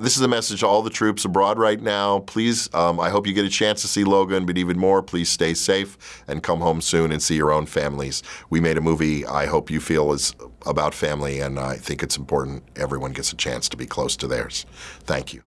This is a message to all the troops abroad right now. Please, um, I hope you get a chance to see Logan, but even more, please stay safe and come home soon and see your own families. We made a movie I hope you feel is about family, and I think it's important everyone gets a chance to be close to theirs. Thank you.